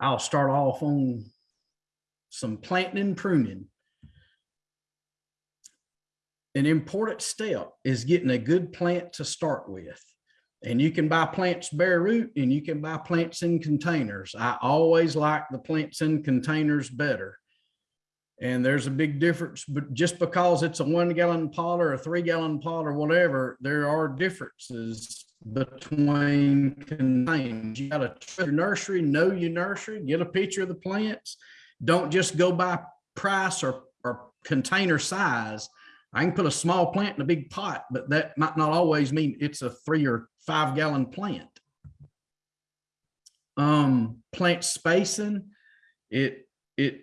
I'll start off on some planting and pruning. An important step is getting a good plant to start with. And you can buy plants bare root and you can buy plants in containers. I always like the plants in containers better. And there's a big difference, but just because it's a one gallon pot or a three gallon pot or whatever, there are differences between containers. You gotta trust your nursery, know your nursery, get a picture of the plants. Don't just go by price or, or container size. I can put a small plant in a big pot, but that might not always mean it's a three or five gallon plant. Um, plant spacing, it, it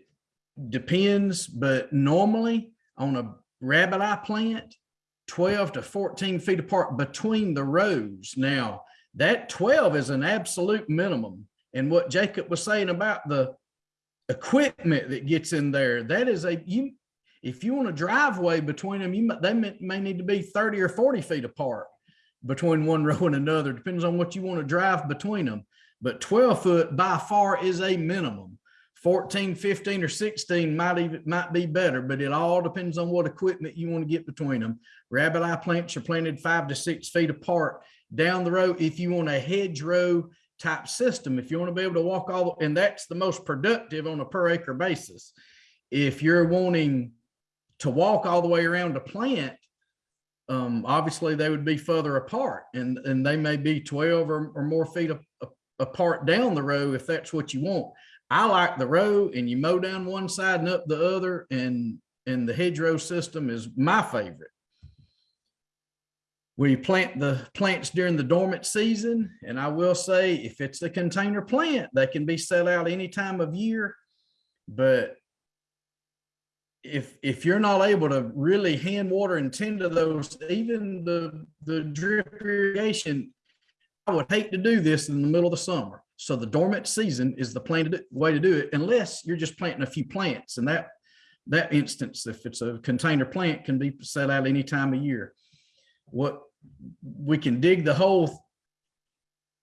depends, but normally on a rabbit eye plant, 12 to 14 feet apart between the rows. Now, that 12 is an absolute minimum. And what Jacob was saying about the equipment that gets in there, that is a, you, if you want a driveway between them, you, might- they may, may need to be 30 or 40 feet apart between one row and another, depends on what you want to drive between them. But 12 foot by far is a minimum. 14, 15, or 16 might even, might be better, but it all depends on what equipment you want to get between them. Rabbit eye plants are planted five to six feet apart down the row. If you want a hedgerow type system, if you want to be able to walk all, and that's the most productive on a per acre basis. If you're wanting to walk all the way around a plant, um, obviously they would be further apart and, and they may be 12 or, or more feet apart down the row if that's what you want. I like the row and you mow down one side and up the other and, and the hedgerow system is my favorite. We plant the plants during the dormant season. And I will say, if it's a container plant, they can be set out any time of year. But if, if you're not able to really hand water and tend to those, even the, the drip irrigation, I would hate to do this in the middle of the summer. So the dormant season is the planted way to do it, unless you're just planting a few plants. And that, that instance, if it's a container plant, can be set out any time of year. What, we can dig the hole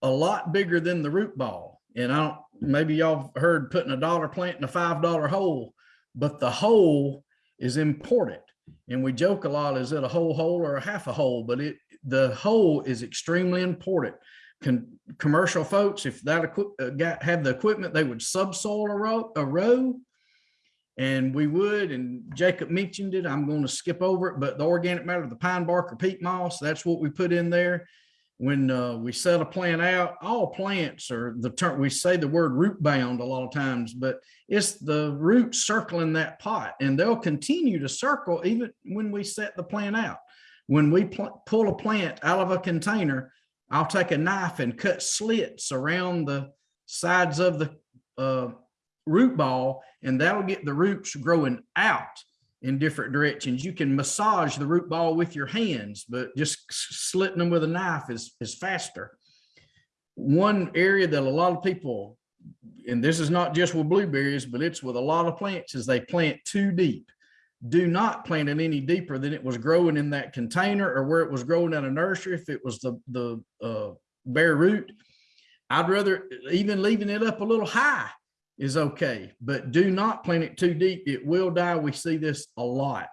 a lot bigger than the root ball. And I don't, maybe y'all heard putting a dollar plant in a five dollar hole, but the hole is important. And we joke a lot, is it a whole hole or a half a hole? But it, the hole is extremely important. Commercial folks, if that uh, got, have the equipment, they would subsoil a row, a row. And we would, and Jacob mentioned it, I'm going to skip over it, but the organic matter, the pine bark or peat moss, that's what we put in there. When uh, we set a plant out, all plants are the term, we say the word root bound a lot of times, but it's the roots circling that pot and they'll continue to circle even when we set the plant out. When we pull a plant out of a container, I'll take a knife and cut slits around the sides of the uh, root ball and that'll get the roots growing out in different directions. You can massage the root ball with your hands, but just slitting them with a knife is, is faster. One area that a lot of people, and this is not just with blueberries, but it's with a lot of plants, is they plant too deep. Do not plant it any deeper than it was growing in that container or where it was growing at a nursery. If it was the, the uh, bare root, I'd rather even leaving it up a little high is okay, but do not plant it too deep. It will die. We see this a lot.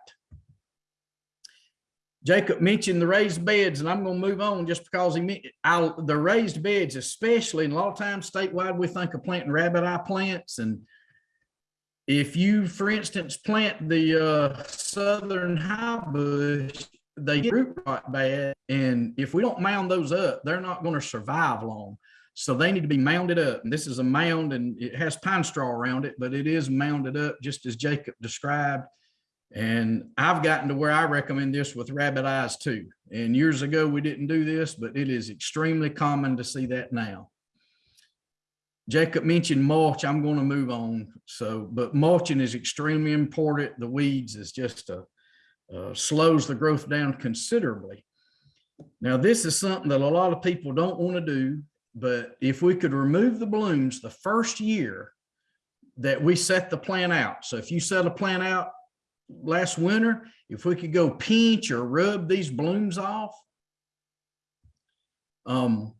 Jacob mentioned the raised beds, and I'm going to move on just because he meant the raised beds, especially, and a lot of times statewide, we think of planting rabbit eye plants. And if you, for instance, plant the uh, southern high bush, they get root rot bad. And if we don't mound those up, they're not going to survive long. So they need to be mounded up. And this is a mound and it has pine straw around it, but it is mounded up just as Jacob described. And I've gotten to where I recommend this with rabbit eyes too. And years ago, we didn't do this, but it is extremely common to see that now. Jacob mentioned mulch. I'm going to move on. So, but mulching is extremely important. The weeds is just a, uh, slows the growth down considerably. Now, this is something that a lot of people don't want to do, but if we could remove the blooms the first year that we set the plant out. So if you set a plant out last winter, if we could go pinch or rub these blooms off, um,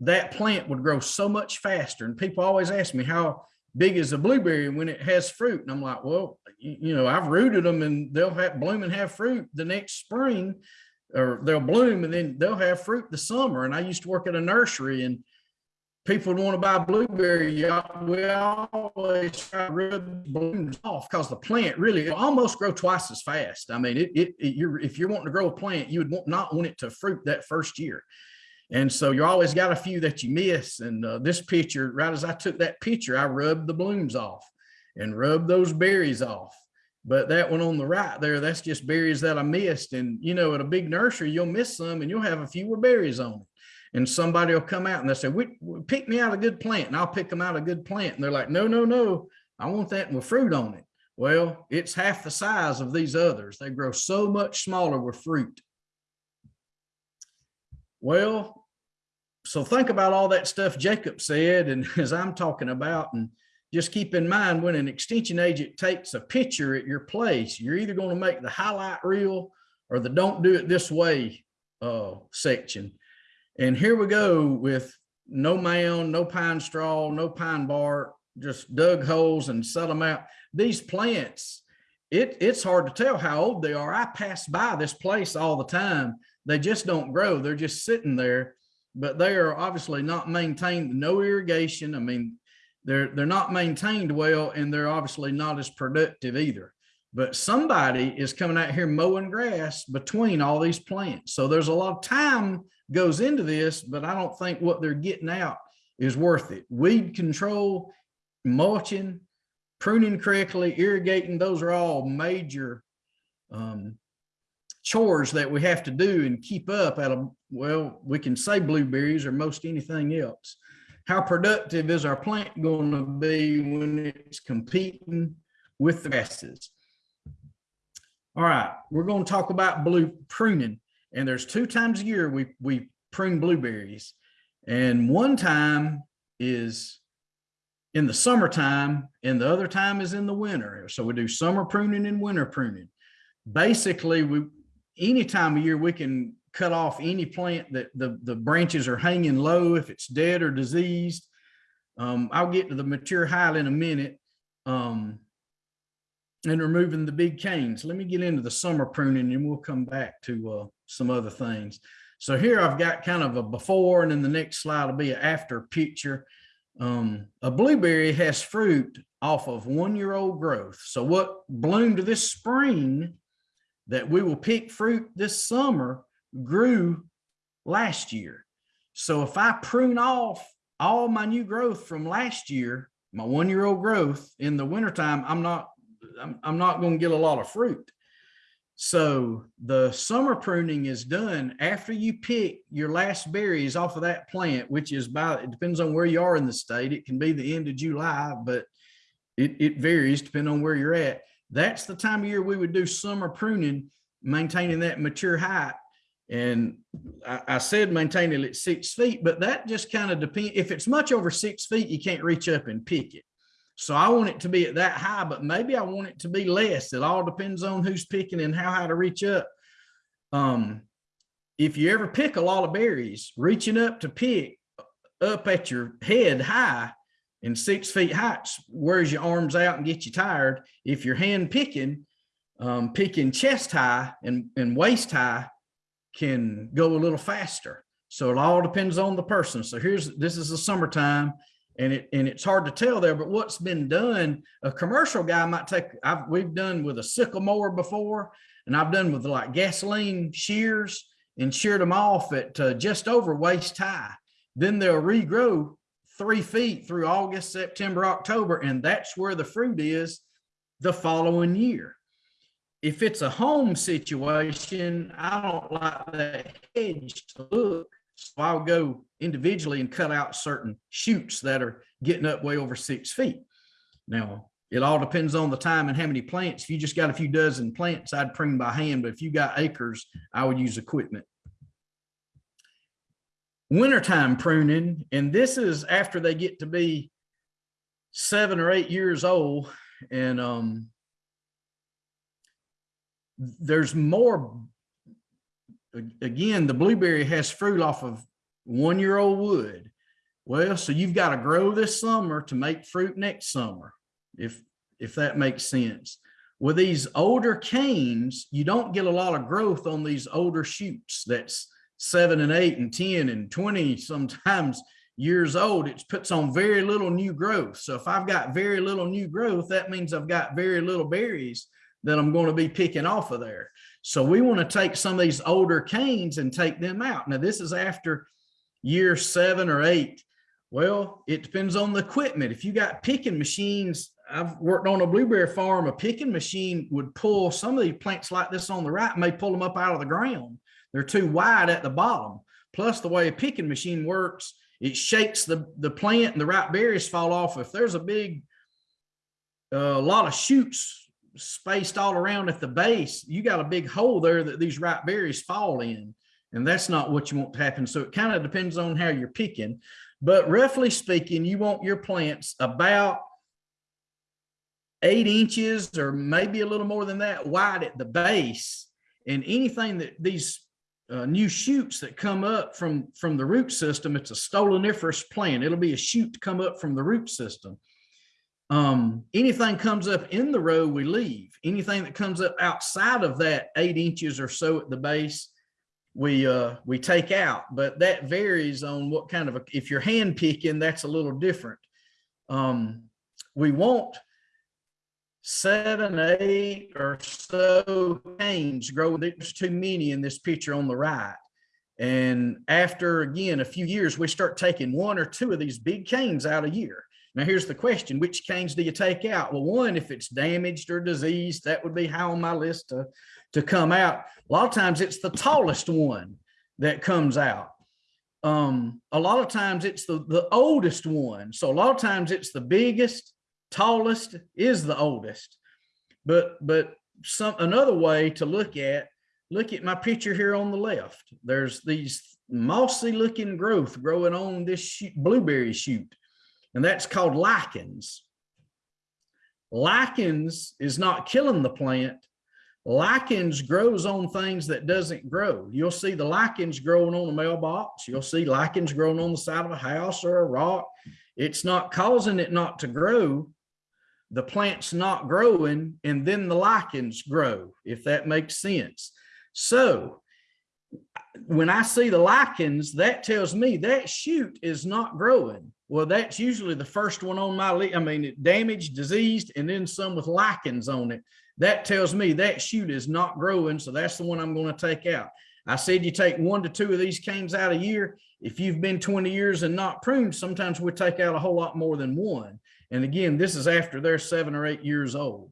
that plant would grow so much faster. And people always ask me how big is a blueberry when it has fruit? And I'm like, well, you, know, I've rooted them and they'll have bloom and have fruit the next spring or they'll bloom and then they'll have fruit the summer. And I used to work at a nursery and people would want to buy blueberry. We always try to rub blooms off because the plant really almost grow twice as fast. I mean, it, it, it- you're, if you're wanting to grow a plant, you would want, not want it to fruit that first year. And so you always got a few that you miss. And uh, this picture, right as I took that picture, I rubbed the blooms off and rubbed those berries off. But that one on the right there, that's just berries that I missed. And you know, at a big nursery, you'll miss some and you'll have a fewer berries on it. And somebody will come out and they'll say, we- pick me out a good plant and I'll pick them out a good plant. And they're like, no, no, no, I want that with fruit on it. Well, it's half the size of these others. They grow so much smaller with fruit. Well, so think about all that stuff Jacob said and as I'm talking about and just keep in mind when an extension agent takes a picture at your place, you're either going to make the highlight reel or the don't do it this way uh, section. And here we go with no mound, no pine straw, no pine bark, just dug holes and set them out. These plants, it, it's hard to tell how old they are. I pass by this place all the time. They just don't grow. They're just sitting there, but they are obviously not maintained, no irrigation. I mean, they're, they're not maintained well and they're obviously not as productive either. But somebody is coming out here mowing grass between all these plants. So there's a lot of time goes into this, but I don't think what they're getting out is worth it. Weed control, mulching, pruning correctly, irrigating, those are all major um, chores that we have to do and keep up at a, well, we can say blueberries or most anything else. How productive is our plant going to be when it's competing with the grasses? All right, we're going to talk about blue pruning. And there's two times a year we, we prune blueberries. And one time is in the summertime and the other time is in the winter. So we do summer pruning and winter pruning. Basically, we any time of year we can cut off any plant that the, the branches are hanging low if it's dead or diseased. Um, I'll get to the mature height in a minute. Um, and removing the big canes. Let me get into the summer pruning and we'll come back to uh, some other things. So here I've got kind of a before and then the next slide will be an after picture. Um, a blueberry has fruit off of one year old growth. So what bloomed this spring that we will pick fruit this summer grew last year. So if I prune off all my new growth from last year, my one year old growth in the wintertime, I'm not I'm, I'm not going to get a lot of fruit. So the summer pruning is done after you pick your last berries off of that plant, which is by, it depends on where you are in the state. It can be the end of July, but it, it varies depending on where you're at. That's the time of year we would do summer pruning, maintaining that mature height. And I, I said maintain it at six feet, but that just kind of depends. If it's much over six feet, you can't reach up and pick it. So I want it to be at that high, but maybe I want it to be less. It all depends on who's picking and how high to reach up. Um, if you ever pick a lot of berries, reaching up to pick up at your head high and six feet heights wears your arms out and get you tired. If you're hand picking, um, picking chest high and, and waist high can go a little faster. So it all depends on the person. So here's, this is the summertime and it and it's hard to tell there but what's been done a commercial guy might take I've we've done with a sickle mower before and I've done with like gasoline shears and sheared them off at uh, just over waist high then they'll regrow three feet through August September October and that's where the fruit is the following year if it's a home situation I don't like that hedge to look so I'll go individually and cut out certain shoots that are getting up way over six feet. Now, it all depends on the time and how many plants. If you just got a few dozen plants, I'd prune by hand, but if you got acres, I would use equipment. Wintertime pruning, and this is after they get to be seven or eight years old, and um, there's more again, the blueberry has fruit off of one year old wood. Well, so you've got to grow this summer to make fruit next summer, if, if that makes sense. With these older canes, you don't get a lot of growth on these older shoots. That's seven and eight and 10 and 20 sometimes years old. It puts on very little new growth. So if I've got very little new growth, that means I've got very little berries that I'm going to be picking off of there. So we want to take some of these older canes and take them out. Now this is after year seven or eight. Well, it depends on the equipment. If you got picking machines, I've worked on a blueberry farm, a picking machine would pull some of these plants like this on the right, may pull them up out of the ground. They're too wide at the bottom. Plus the way a picking machine works, it shakes the, the plant and the ripe berries fall off. If there's a big, a uh, lot of shoots spaced all around at the base, you got a big hole there that these ripe berries fall in. And that's not what you want to happen. So it kind of depends on how you're picking. But roughly speaking, you want your plants about eight inches or maybe a little more than that wide at the base. And anything that these uh, new shoots that come up from, from the root system, it's a stoloniferous plant. It'll be a shoot to come up from the root system. Um, anything comes up in the row, we leave. Anything that comes up outside of that eight inches or so at the base, we uh, we take out. But that varies on what kind of a, if you're hand picking, that's a little different. Um, we want seven, eight or so canes grow. There's too many in this picture on the right. And after, again, a few years, we start taking one or two of these big canes out a year. Now, here's the question, which canes do you take out? Well, one, if it's damaged or diseased, that would be high on my list to, to come out. A lot of times it's the tallest one that comes out. Um, a lot of times it's the, the oldest one. So a lot of times it's the biggest tallest is the oldest. But but some another way to look at look at my picture here on the left. There's these mossy looking growth growing on this blueberry shoot, and that's called lichens. Lichens is not killing the plant. Lichens grows on things that doesn't grow. You'll see the lichens growing on a mailbox. You'll see lichens growing on the side of a house or a rock. It's not causing it not to grow the plant's not growing and then the lichens grow, if that makes sense. So when I see the lichens, that tells me that shoot is not growing. Well, that's usually the first one on my list. I mean, damaged, diseased, and then some with lichens on it. That tells me that shoot is not growing. So that's the one I'm going to take out. I said you take one to two of these canes out a year. If you've been 20 years and not pruned, sometimes we take out a whole lot more than one. And again, this is after they're seven or eight years old.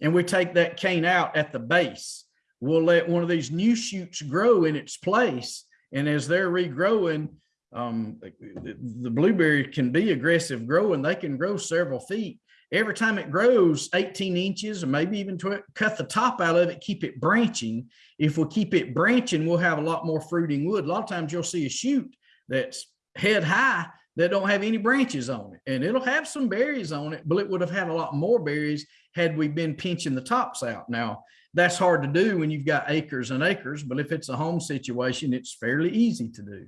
And we take that cane out at the base. We'll let one of these new shoots grow in its place. And as they're regrowing, um, the, blueberry can be aggressive growing. They can grow several feet. Every time it grows 18 inches or maybe even cut the top out of it, keep it branching. If we keep it branching, we'll have a lot more fruiting wood. A lot of times you'll see a shoot that's head high that don't have any branches on it and it'll have some berries on it, but it would have had a lot more berries had we been pinching the tops out. Now that's hard to do when you've got acres and acres, but if it's a home situation, it's fairly easy to do.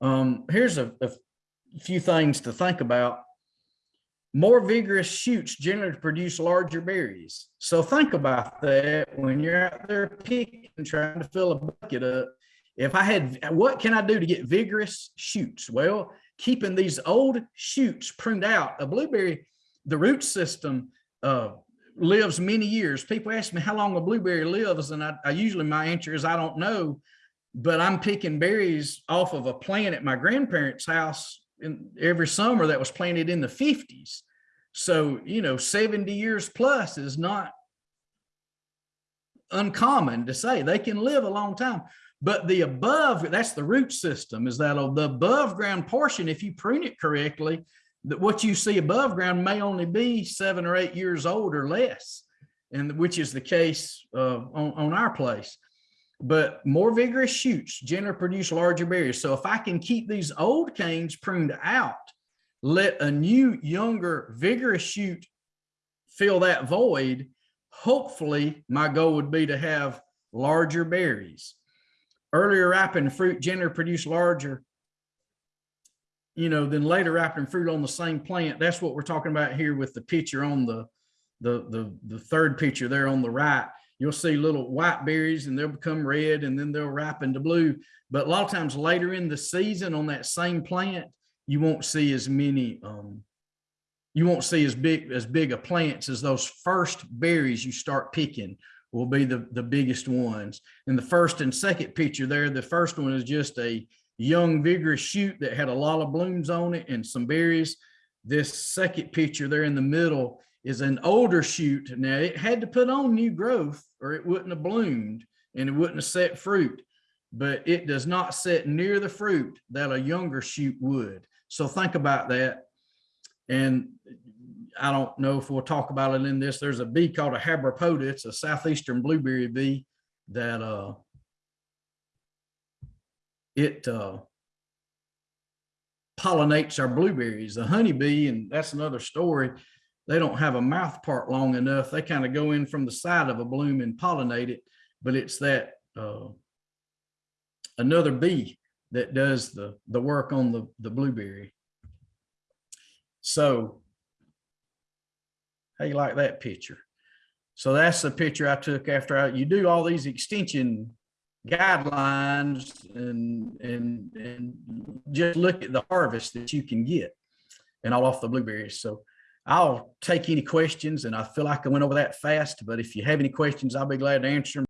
Um, here's a, a few things to think about. More vigorous shoots generally produce larger berries. So think about that when you're out there picking, trying to fill a bucket up if I had, what can I do to get vigorous shoots? Well, keeping these old shoots pruned out. A blueberry, the root system uh, lives many years. People ask me how long a blueberry lives, and I, I usually my answer is I don't know, but I'm picking berries off of a plant at my grandparents' house in every summer that was planted in the 50s. So, you know, 70 years plus is not uncommon to say. They can live a long time. But the above, that's the root system, is that the above ground portion, if you prune it correctly, that what you see above ground may only be seven or eight years old or less, and which is the case uh, on, on our place. But more vigorous shoots generally produce larger berries. So if I can keep these old canes pruned out, let a new, younger, vigorous shoot fill that void, hopefully my goal would be to have larger berries. Earlier ripened fruit generally produce larger you know, then later ripening fruit on the same plant. That's what we're talking about here with the picture on the, the, the, the third picture there on the right. You'll see little white berries and they'll become red and then they'll ripen to blue. But a lot of times later in the season on that same plant, you won't see as many, um, you won't see as big, as big a plants as those first berries you start picking will be the, the biggest ones. In the first and second picture there, the first one is just a young vigorous shoot that had a lot of blooms on it and some berries. This second picture there in the middle is an older shoot. Now it had to put on new growth or it wouldn't have bloomed and it wouldn't have set fruit, but it does not set near the fruit that a younger shoot would. So think about that. And I don't know if we'll talk about it in this. There's a bee called a habropoda. It's a southeastern blueberry bee that uh it uh pollinates our blueberries. The honeybee, and that's another story. They don't have a mouth part long enough. They kind of go in from the side of a bloom and pollinate it, but it's that uh another bee that does the the work on the the blueberry. So how you like that picture? So that's the picture I took after I, you do all these extension guidelines and, and, and just look at the harvest that you can get and all off the blueberries. So I'll take any questions and I feel like I went over that fast, but if you have any questions, I'll be glad to answer them.